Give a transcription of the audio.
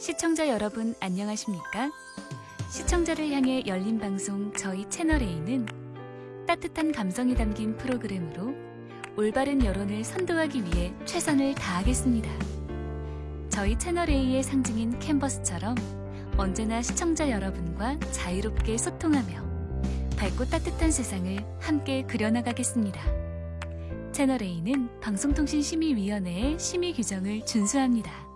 시청자 여러분 안녕하십니까? 시청자를 향해 열린 방송 저희 채널A는 따뜻한 감성이 담긴 프로그램으로 올바른 여론을 선도하기 위해 최선을 다하겠습니다. 저희 채널A의 상징인 캔버스처럼 언제나 시청자 여러분과 자유롭게 소통하며 밝고 따뜻한 세상을 함께 그려나가겠습니다. 채널A는 방송통신심의위원회의 심의 규정을 준수합니다.